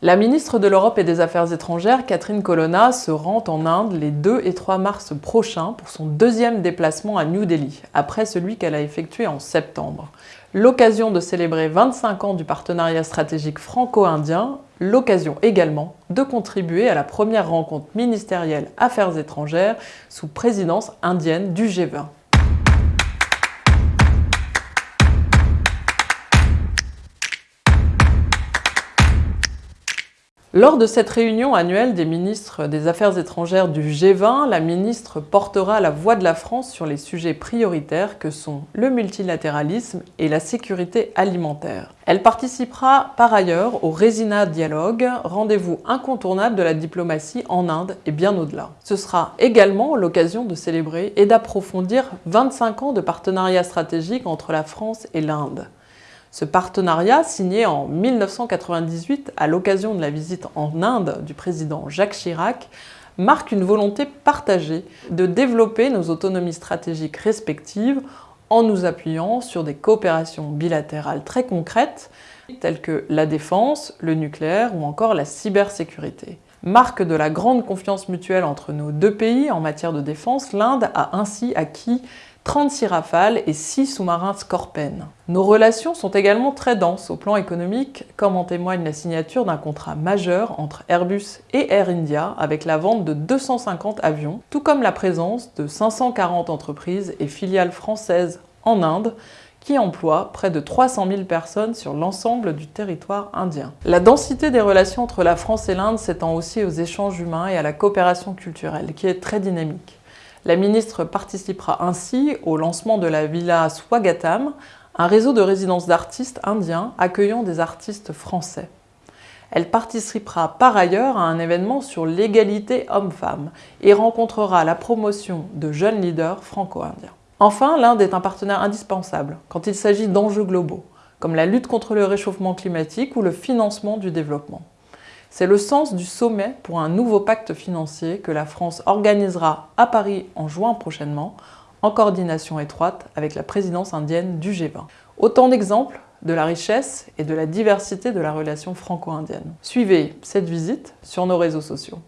La ministre de l'Europe et des Affaires étrangères, Catherine Colonna, se rend en Inde les 2 et 3 mars prochains pour son deuxième déplacement à New Delhi, après celui qu'elle a effectué en septembre. L'occasion de célébrer 25 ans du partenariat stratégique franco-indien, l'occasion également de contribuer à la première rencontre ministérielle Affaires étrangères sous présidence indienne du G20. Lors de cette réunion annuelle des ministres des Affaires étrangères du G20, la ministre portera la voix de la France sur les sujets prioritaires que sont le multilatéralisme et la sécurité alimentaire. Elle participera par ailleurs au Resina Dialogue, rendez-vous incontournable de la diplomatie en Inde et bien au-delà. Ce sera également l'occasion de célébrer et d'approfondir 25 ans de partenariat stratégique entre la France et l'Inde. Ce partenariat, signé en 1998 à l'occasion de la visite en Inde du président Jacques Chirac, marque une volonté partagée de développer nos autonomies stratégiques respectives en nous appuyant sur des coopérations bilatérales très concrètes telles que la défense, le nucléaire ou encore la cybersécurité. Marque de la grande confiance mutuelle entre nos deux pays en matière de défense, l'Inde a ainsi acquis 36 rafales et 6 sous-marins Scorpen. Nos relations sont également très denses au plan économique, comme en témoigne la signature d'un contrat majeur entre Airbus et Air India avec la vente de 250 avions, tout comme la présence de 540 entreprises et filiales françaises en Inde, qui emploient près de 300 000 personnes sur l'ensemble du territoire indien. La densité des relations entre la France et l'Inde s'étend aussi aux échanges humains et à la coopération culturelle, qui est très dynamique. La ministre participera ainsi au lancement de la Villa Swagatam, un réseau de résidences d'artistes indiens accueillant des artistes français. Elle participera par ailleurs à un événement sur l'égalité homme-femme et rencontrera la promotion de jeunes leaders franco-indiens. Enfin, l'Inde est un partenaire indispensable quand il s'agit d'enjeux globaux, comme la lutte contre le réchauffement climatique ou le financement du développement. C'est le sens du sommet pour un nouveau pacte financier que la France organisera à Paris en juin prochainement, en coordination étroite avec la présidence indienne du G20. Autant d'exemples de la richesse et de la diversité de la relation franco-indienne. Suivez cette visite sur nos réseaux sociaux.